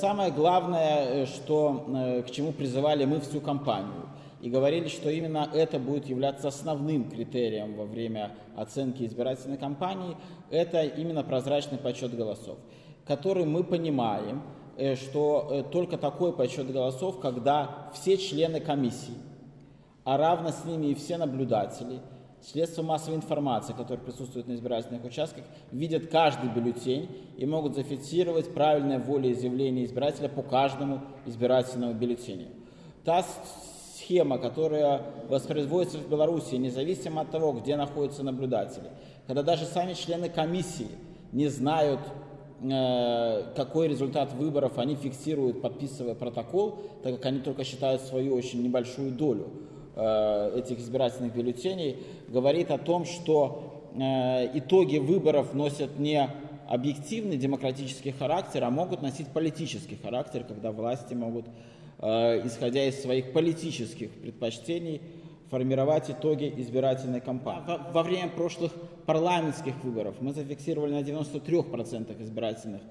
самое главное, что, к чему призывали мы всю кампанию, и говорили, что именно это будет являться основным критерием во время оценки избирательной кампании, это именно прозрачный подсчет голосов, который мы понимаем, что только такой подсчет голосов, когда все члены комиссии, а равно с ними и все наблюдатели – Средства массовой информации, которые присутствуют на избирательных участках, видят каждый бюллетень и могут зафиксировать правильное волеизъявление избирателя по каждому избирательному бюллетеню. Та схема, которая воспроизводится в Беларуси, независимо от того, где находятся наблюдатели, когда даже сами члены комиссии не знают, э, какой результат выборов они фиксируют, подписывая протокол, так как они только считают свою очень небольшую долю этих избирательных бюллетеней говорит о том, что э, итоги выборов носят не объективный демократический характер, а могут носить политический характер, когда власти могут, э, исходя из своих политических предпочтений, формировать итоги избирательной кампании. Во время прошлых парламентских выборов мы зафиксировали на 93% избирательных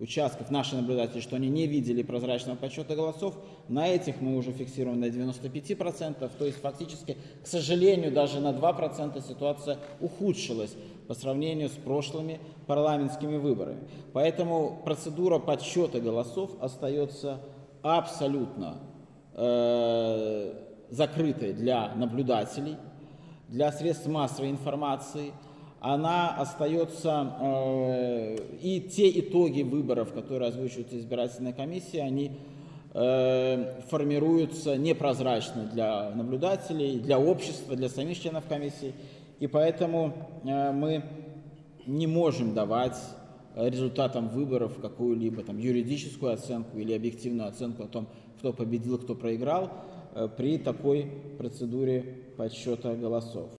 участков наши наблюдатели, что они не видели прозрачного подсчета голосов. На этих мы уже фиксируем на 95%, то есть фактически, к сожалению, даже на 2% ситуация ухудшилась по сравнению с прошлыми парламентскими выборами. Поэтому процедура подсчета голосов остается абсолютно э, закрытой для наблюдателей, для средств массовой информации – она остается, э, и те итоги выборов, которые озвучивают избирательная комиссия, они э, формируются непрозрачно для наблюдателей, для общества, для самих членов комиссии, и поэтому э, мы не можем давать результатам выборов какую-либо там юридическую оценку или объективную оценку о том, кто победил, кто проиграл, при такой процедуре подсчета голосов.